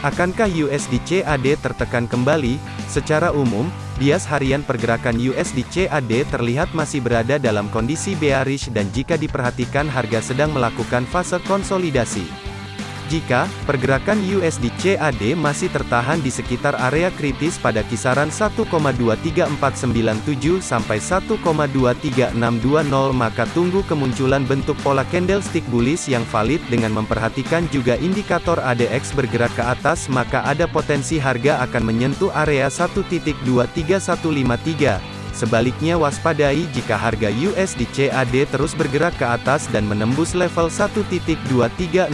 Akankah USD CAD tertekan kembali? Secara umum, bias harian pergerakan USD CAD terlihat masih berada dalam kondisi bearish dan jika diperhatikan harga sedang melakukan fase konsolidasi. Jika pergerakan USD CAD masih tertahan di sekitar area kritis pada kisaran 1,23497 sampai 1,23620 maka tunggu kemunculan bentuk pola candlestick bullish yang valid dengan memperhatikan juga indikator ADX bergerak ke atas maka ada potensi harga akan menyentuh area 1.23153 Sebaliknya waspadai jika harga USD CAD terus bergerak ke atas dan menembus level 1.23620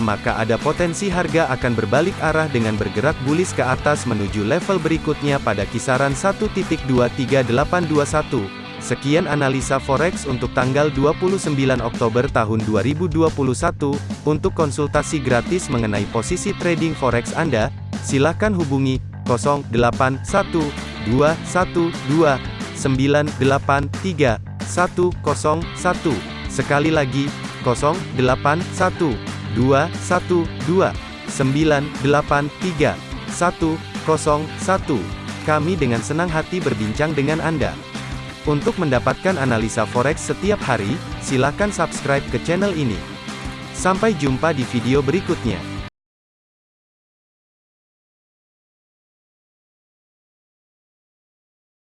maka ada potensi harga akan berbalik arah dengan bergerak bullish ke atas menuju level berikutnya pada kisaran 1.23821. Sekian analisa forex untuk tanggal 29 Oktober tahun 2021. Untuk konsultasi gratis mengenai posisi trading forex Anda, silakan hubungi 081 212 983 101. Sekali lagi, 081 212 983 101. Kami dengan senang hati berbincang dengan Anda. Untuk mendapatkan analisa forex setiap hari, silakan subscribe ke channel ini. Sampai jumpa di video berikutnya.